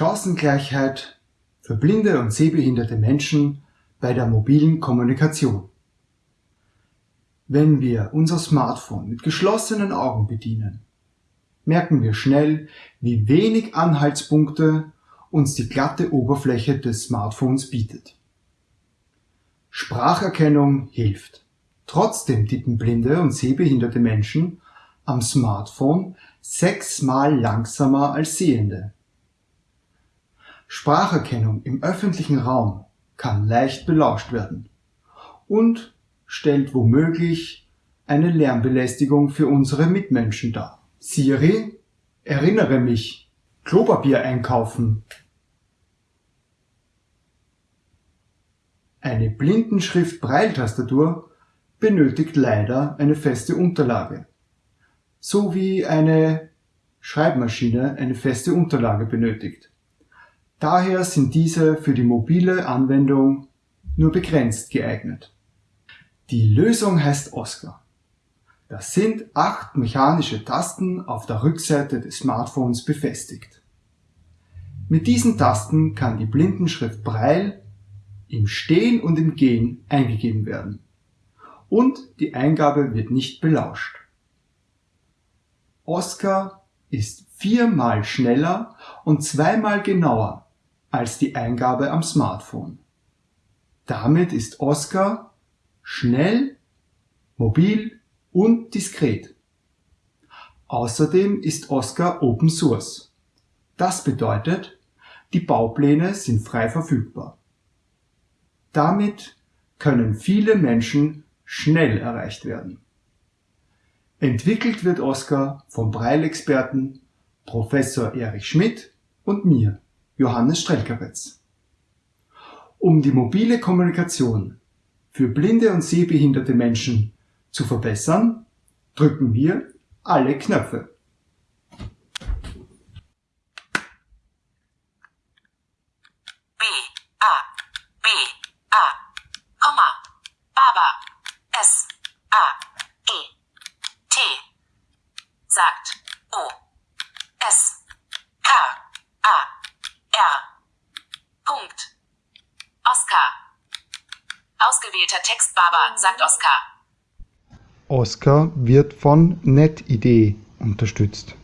Chancengleichheit für blinde und sehbehinderte Menschen bei der mobilen Kommunikation. Wenn wir unser Smartphone mit geschlossenen Augen bedienen, merken wir schnell, wie wenig Anhaltspunkte uns die glatte Oberfläche des Smartphones bietet. Spracherkennung hilft. Trotzdem tippen blinde und sehbehinderte Menschen am Smartphone sechsmal langsamer als Sehende. Spracherkennung im öffentlichen Raum kann leicht belauscht werden und stellt womöglich eine Lärmbelästigung für unsere Mitmenschen dar. Siri, erinnere mich, Klopapier einkaufen. Eine Blindenschrift-Braille-Tastatur benötigt leider eine feste Unterlage, so wie eine Schreibmaschine eine feste Unterlage benötigt. Daher sind diese für die mobile Anwendung nur begrenzt geeignet. Die Lösung heißt Oscar. Das sind acht mechanische Tasten auf der Rückseite des Smartphones befestigt. Mit diesen Tasten kann die Blindenschrift Braille im Stehen und im Gehen eingegeben werden. Und die Eingabe wird nicht belauscht. Oscar ist viermal schneller und zweimal genauer als die Eingabe am Smartphone. Damit ist Oscar schnell, mobil und diskret. Außerdem ist Oscar Open Source. Das bedeutet, die Baupläne sind frei verfügbar. Damit können viele Menschen schnell erreicht werden. Entwickelt wird Oscar vom Braille-Experten Professor Erich Schmidt und mir, Johannes Strelkowitz. Um die mobile Kommunikation für blinde und sehbehinderte Menschen zu verbessern, drücken wir alle Knöpfe. Ausgewählter Text Baba sagt Oscar Oscar wird von NetID unterstützt.